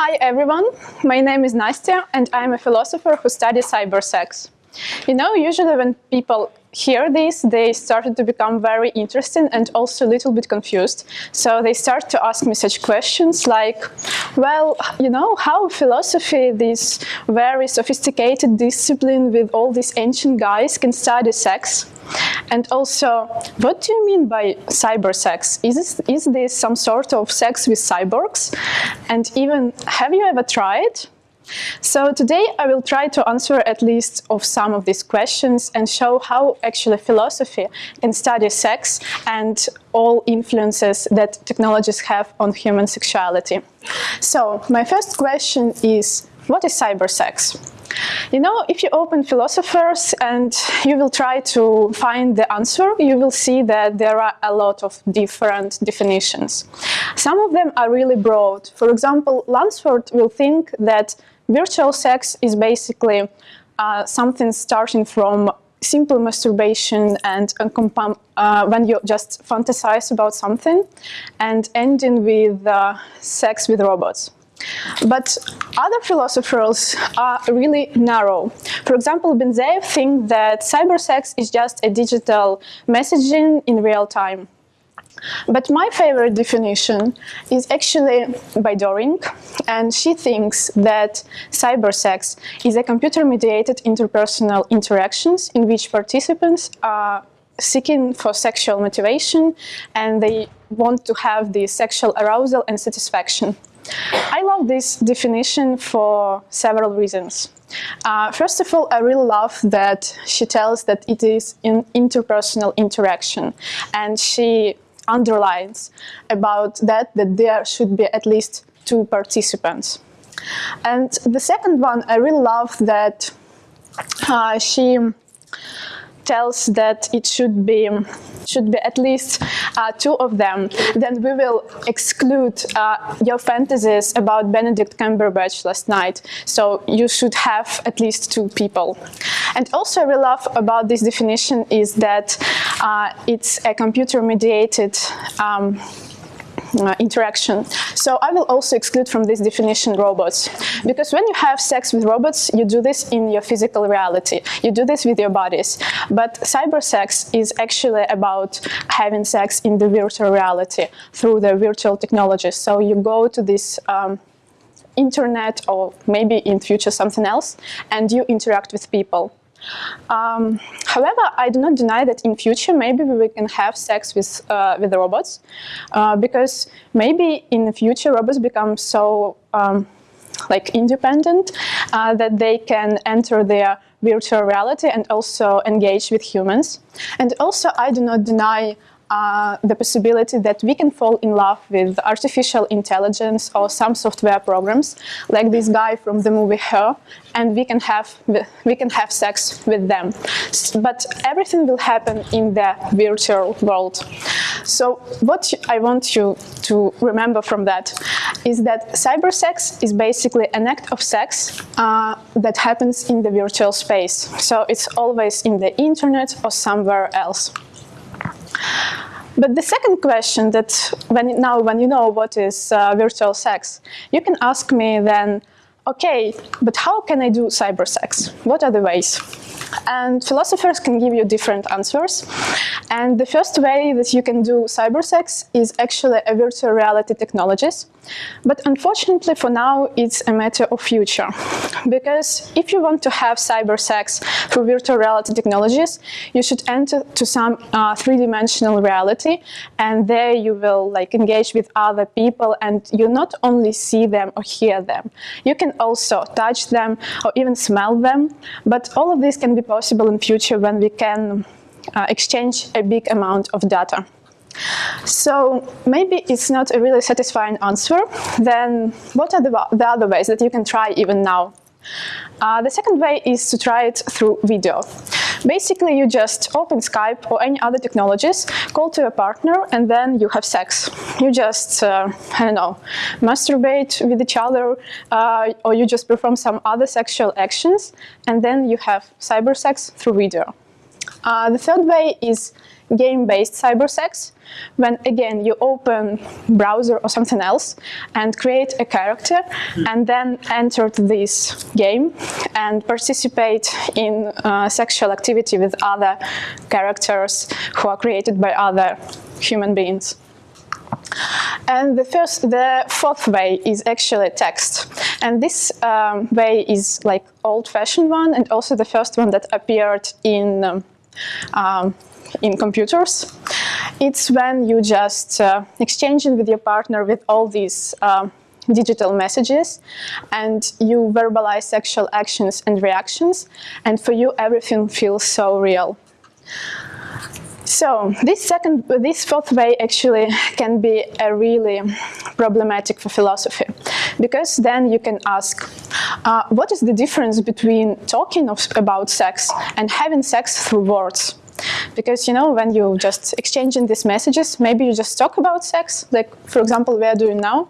Hi everyone, my name is Nastya and I'm a philosopher who studies cybersex. You know, usually when people hear this, they started to become very interested and also a little bit confused. So they start to ask me such questions like, well, you know, how philosophy, this very sophisticated discipline with all these ancient guys can study sex? And also, what do you mean by cyber sex? Is this, is this some sort of sex with cyborgs? And even, have you ever tried? So today I will try to answer at least of some of these questions and show how actually philosophy can study sex and all influences that technologies have on human sexuality. So my first question is, what is cyber sex? You know, if you open philosophers and you will try to find the answer, you will see that there are a lot of different definitions. Some of them are really broad. For example, Lansford will think that virtual sex is basically uh, something starting from simple masturbation and uh, when you just fantasize about something and ending with uh, sex with robots. But other philosophers are really narrow. For example, Ben-Ze'ev thinks that cybersex is just a digital messaging in real time. But my favorite definition is actually by Doring, and she thinks that cybersex is a computer-mediated interpersonal interactions in which participants are seeking for sexual motivation and they want to have the sexual arousal and satisfaction. I love this definition for several reasons. Uh, first of all, I really love that she tells that it is an interpersonal interaction and she underlines about that, that there should be at least two participants. And the second one, I really love that uh, she tells that it should be should be at least uh, two of them, then we will exclude uh, your fantasies about Benedict Cumberbatch last night. So you should have at least two people. And also we love about this definition is that uh, it's a computer-mediated um, uh, interaction. So I will also exclude from this definition robots. Because when you have sex with robots, you do this in your physical reality. You do this with your bodies. But cyber sex is actually about having sex in the virtual reality through the virtual technologies. So you go to this um, internet or maybe in future something else and you interact with people. Um, however, I do not deny that in future maybe we can have sex with uh, with robots, uh, because maybe in the future robots become so um, like independent uh, that they can enter their virtual reality and also engage with humans. And also, I do not deny uh, the possibility that we can fall in love with artificial intelligence or some software programs, like this guy from the movie Her, and we can have we can have sex with them. But everything will happen in the virtual world. So what I want you to remember from that is that cyber sex is basically an act of sex uh, that happens in the virtual space. So it's always in the internet or somewhere else. But the second question that when now when you know what is uh, virtual sex, you can ask me then, okay, but how can I do cyber sex? What are the ways? And philosophers can give you different answers. And the first way that you can do cybersex is actually a virtual reality technologies. But unfortunately for now, it's a matter of future. Because if you want to have cybersex through virtual reality technologies, you should enter to some uh, three-dimensional reality. And there you will like engage with other people and you not only see them or hear them. You can also touch them or even smell them. But all of this can be possible in future when we can uh, exchange a big amount of data. So maybe it's not a really satisfying answer, then what are the, the other ways that you can try even now? Uh, the second way is to try it through video. Basically, you just open Skype or any other technologies, call to your partner, and then you have sex. You just, uh, I don't know, masturbate with each other, uh, or you just perform some other sexual actions, and then you have cyber sex through video. Uh, the third way is game-based cybersex, when again you open browser or something else and create a character and then enter this game and participate in uh, sexual activity with other characters who are created by other human beings. And the first, the fourth way is actually text. And this um, way is like old-fashioned one and also the first one that appeared in um, um, in computers. It's when you just uh, exchanging with your partner with all these uh, digital messages and you verbalize sexual actions and reactions and for you everything feels so real. So this second, this fourth way actually can be a really problematic for philosophy because then you can ask, uh, what is the difference between talking of, about sex and having sex through words? Because, you know, when you just exchanging these messages, maybe you just talk about sex, like, for example, we are doing now.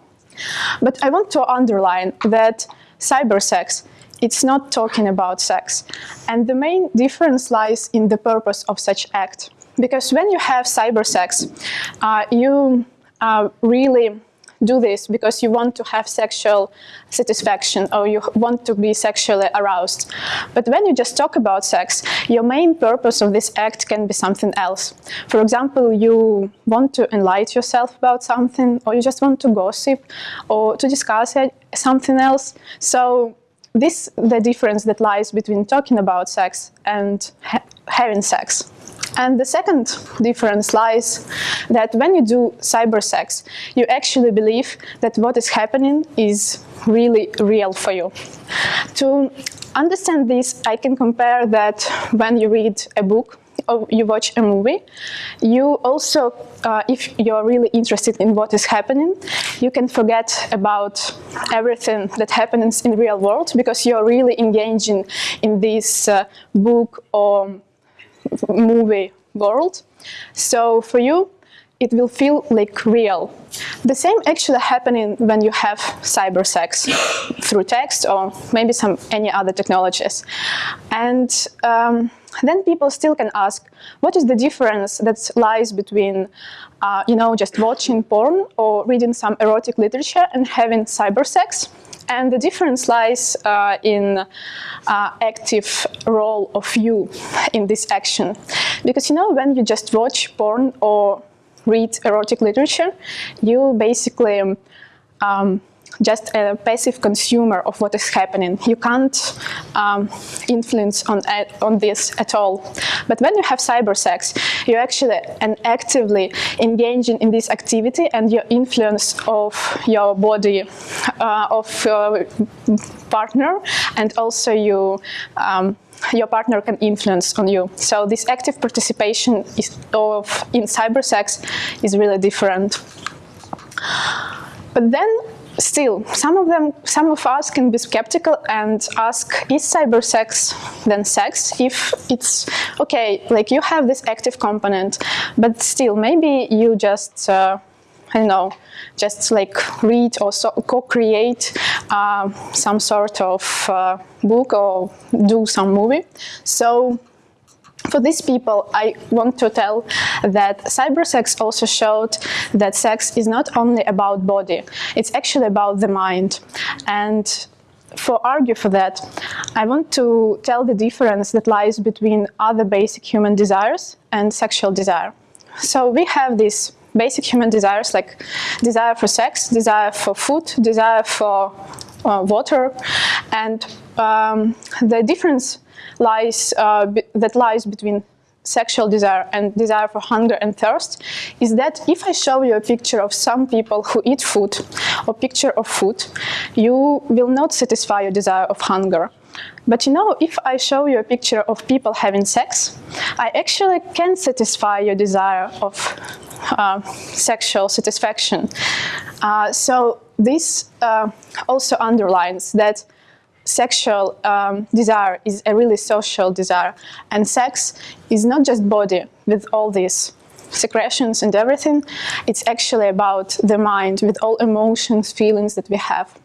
But I want to underline that cyber sex, it's not talking about sex. And the main difference lies in the purpose of such act. Because when you have cyber sex, uh, you uh, really do this because you want to have sexual satisfaction or you want to be sexually aroused. But when you just talk about sex, your main purpose of this act can be something else. For example, you want to enlighten yourself about something or you just want to gossip or to discuss something else. So this the difference that lies between talking about sex and ha having sex. And the second difference lies that when you do cyber sex, you actually believe that what is happening is really real for you. To understand this, I can compare that when you read a book or you watch a movie, you also, uh, if you're really interested in what is happening, you can forget about everything that happens in real world because you're really engaging in this uh, book or movie world. So for you, it will feel like real. The same actually happening when you have cyber sex through text or maybe some any other technologies. And um, then people still can ask, what is the difference that lies between, uh, you know, just watching porn or reading some erotic literature and having cyber sex? And the difference lies uh, in uh, active role of you in this action. Because you know, when you just watch porn or read erotic literature, you basically um, just a passive consumer of what is happening. You can't um, influence on, on this at all. But when you have cyber sex, you're actually and actively engaging in this activity and your influence of your body, uh, of your partner, and also you um, your partner can influence on you. So this active participation of in cyber sex is really different. But then still, some of them, some of us can be skeptical and ask, is cyber sex then sex? If it's, okay, like you have this active component, but still, maybe you just, uh, I don't know, just like read or so co-create uh, some sort of uh, book or do some movie. So for these people, I want to tell that cybersex also showed that sex is not only about body, it's actually about the mind. And for argue for that, I want to tell the difference that lies between other basic human desires and sexual desire. So we have these basic human desires like desire for sex, desire for food, desire for uh, water, and um, the difference lies uh, that lies between sexual desire and desire for hunger and thirst is that if I show you a picture of some people who eat food or picture of food, you will not satisfy your desire of hunger. But you know, if I show you a picture of people having sex, I actually can satisfy your desire of uh, sexual satisfaction. Uh, so this uh, also underlines that sexual um, desire is a really social desire and sex is not just body with all these secretions and everything it's actually about the mind with all emotions feelings that we have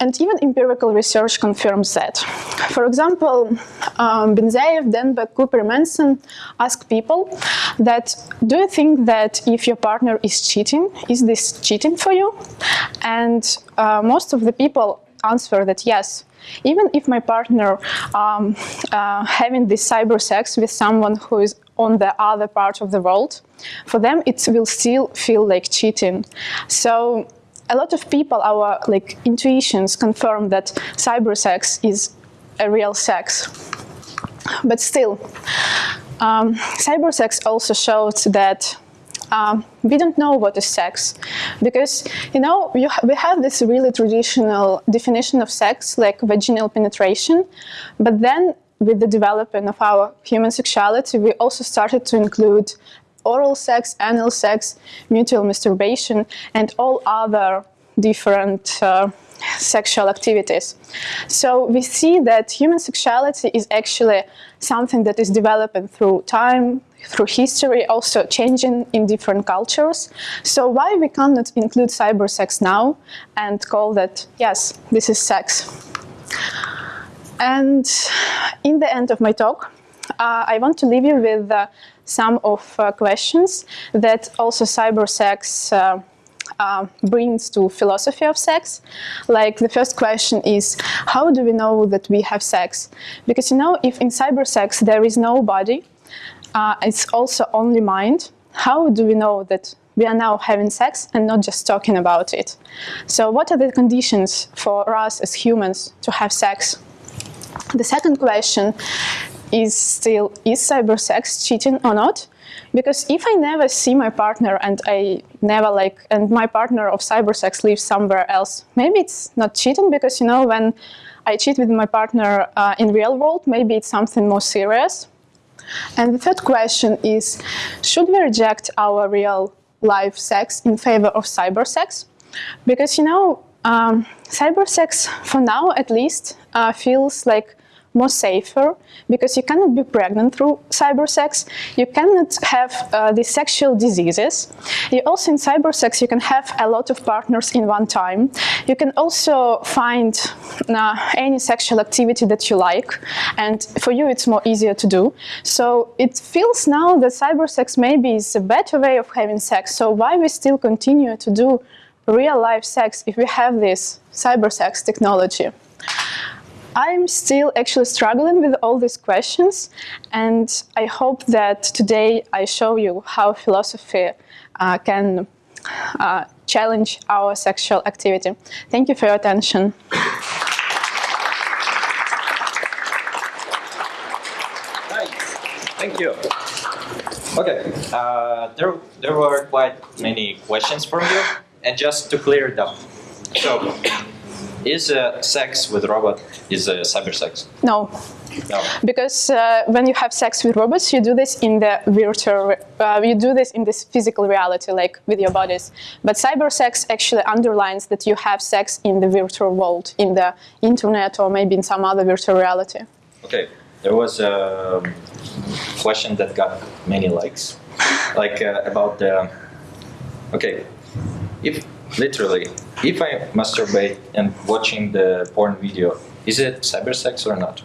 and even empirical research confirms that. For example, um, Ben-Ze'ev, Denbeck, Cooper, Manson ask people that, do you think that if your partner is cheating, is this cheating for you? And uh, most of the people answer that yes, even if my partner um, uh, having this cyber sex with someone who is on the other part of the world, for them it will still feel like cheating. So a lot of people, our like intuitions confirm that cyber sex is a real sex. But still, um, cyber sex also showed that um, we don't know what is sex because you know ha we have this really traditional definition of sex like vaginal penetration but then with the development of our human sexuality we also started to include oral sex, anal sex, mutual masturbation, and all other different uh, sexual activities. So we see that human sexuality is actually something that is developing through time, through history, also changing in different cultures. So why we cannot include cyber sex now and call that, yes, this is sex. And in the end of my talk, uh, I want to leave you with uh, some of uh, questions that also cybersex uh, uh, brings to philosophy of sex. Like the first question is, how do we know that we have sex? Because you know, if in cyber sex there is no body, uh, it's also only mind, how do we know that we are now having sex and not just talking about it? So what are the conditions for us as humans to have sex? The second question is still, is cyber sex cheating or not? Because if I never see my partner and I never like, and my partner of cyber sex lives somewhere else, maybe it's not cheating because, you know, when I cheat with my partner uh, in real world, maybe it's something more serious. And the third question is, should we reject our real life sex in favor of cyber sex? Because, you know, um, cyber sex, for now at least, uh, feels like more safer because you cannot be pregnant through cyber sex. You cannot have uh, the sexual diseases. You also in cyber sex you can have a lot of partners in one time. You can also find uh, any sexual activity that you like and for you it's more easier to do. So it feels now that cyber sex maybe is a better way of having sex. So why we still continue to do real life sex if we have this cyber sex technology? I'm still actually struggling with all these questions and I hope that today I show you how philosophy uh, can uh, challenge our sexual activity. Thank you for your attention. Thank you. Okay, uh, there, there were quite many questions from you, and just to clear it up. So, is uh, sex with robot is uh, cyber sex? No. No. Because uh, when you have sex with robots, you do this in the virtual, uh, you do this in this physical reality, like with your bodies. But cyber sex actually underlines that you have sex in the virtual world, in the internet or maybe in some other virtual reality. Okay, there was a question that got many likes, like uh, about the, okay, if literally, if I masturbate and watching the porn video, is it cyber sex or not?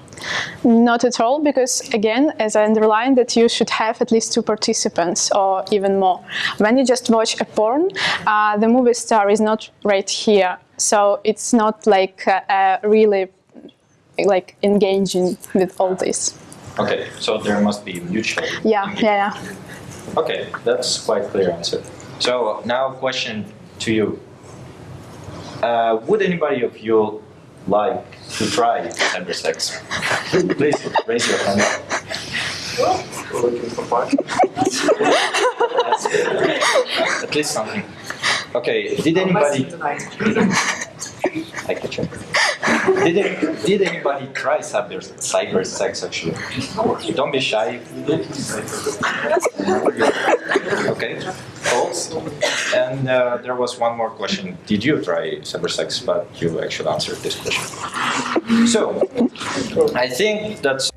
Not at all, because again, as I underlined, that you should have at least two participants or even more. When you just watch a porn, uh, the movie star is not right here, so it's not like uh, uh, really like engaging with all this. Okay, so there must be mutual. Yeah, yeah, yeah. Okay, that's quite clear answer. So now question to you. Uh, would anybody of you like to try cyber sex? Please raise your hand. At least something. Okay, did anybody... I can check. Did, it, did anybody try cyber, cyber sex actually? Don't be shy if you did. Okay, false. And uh, there was one more question. Did you try cybersex? But you actually answered this question. So, I think that's